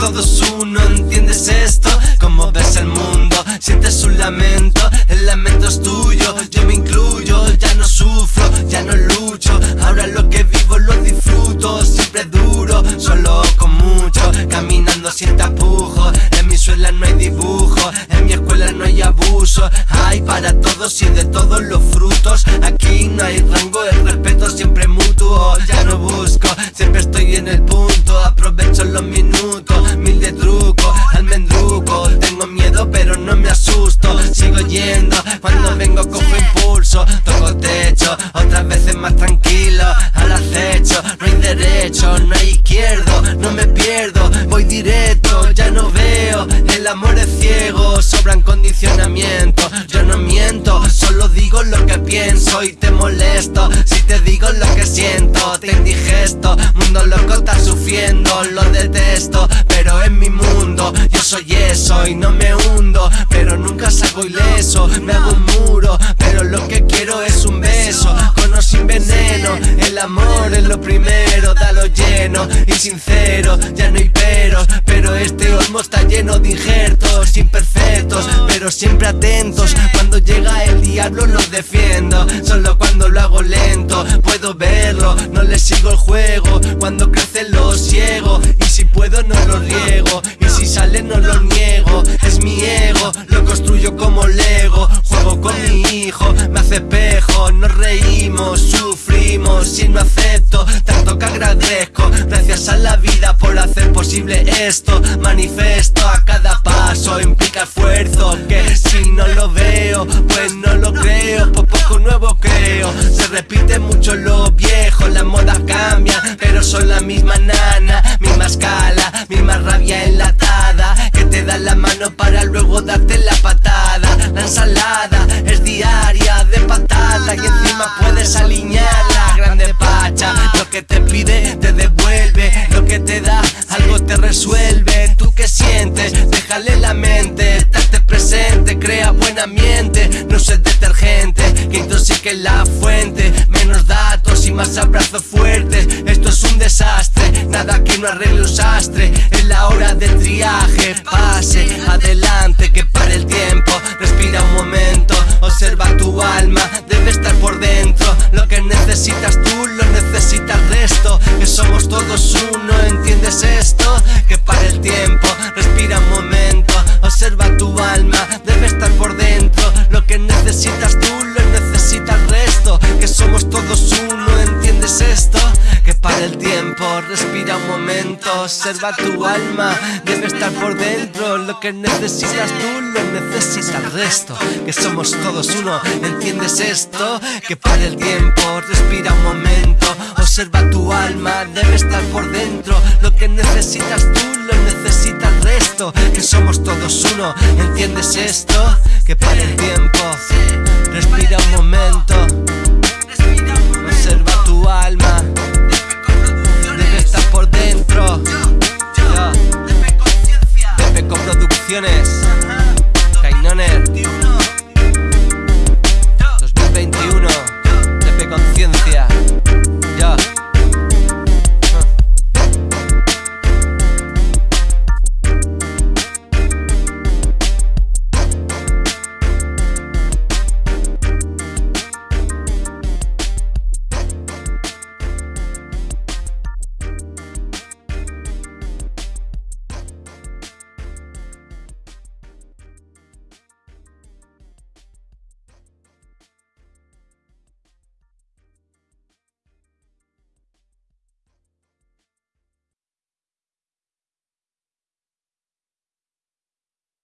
todos uno, ¿entiendes esto? Como ves el mundo, sientes un lamento, el lamento es tuyo, yo me incluyo, ya no sufro, ya no lucho, ahora lo que vivo lo disfruto, siempre duro, solo con mucho, caminando sin tapujos, en mi suela no hay dibujo, en mi escuela no hay abuso, hay para todos y de todos los frutos, no hay izquierdo, no me pierdo, voy directo, ya no veo, el amor es ciego, sobran condicionamientos, yo no miento, solo digo lo que pienso y te molesto, si te digo lo que siento, te indigesto, mundo loco está sufriendo, lo detesto, pero en mi mundo yo soy eso y no me hundo, pero nunca salgo ileso, me hago un muro, pero lo que quiero es un beso, con o sin veneno, el amor es lo primero, dalo lleno y sincero, ya no hay peros, pero este olmo está lleno de injertos imperfectos, pero siempre atentos, cuando llega el diablo lo defiendo, solo cuando lo hago lento, puedo verlo, no le sigo el juego, cuando crece lo ciego, y si puedo no lo riego, y si sale no lo niego, posible esto, manifiesto a cada paso, implica esfuerzo, que si no lo veo, pues no lo creo, por poco nuevo creo, se repite mucho lo viejo, las modas cambian, pero son la misma nana, misma escala, misma rabia enlatada, que te da la mano para luego darte la patada, la ensalada es diaria de patata y encima puedes alinear la grande pacha, lo que te pide te devuelve, lo que te da resuelve, tú que sientes, déjale la mente, estate presente, crea buen ambiente, no seas detergente, que intoxique la fuente, menos datos y más abrazos fuertes, esto es un desastre, nada que no arregle un sastre, es la hora del triaje, pase adelante, que para el tiempo, respira un momento, observa tu alma, debe estar por dentro, el tiempo, respira un momento, observa tu alma, debe estar por dentro, lo que necesitas tú lo necesita el resto, que somos todos uno, ¿entiendes esto? Que para el tiempo, respira un momento, observa tu alma, debe estar por dentro, lo que necesitas tú lo necesita el resto, que somos todos uno, ¿entiendes esto? Que para el tiempo, respira un momento ass.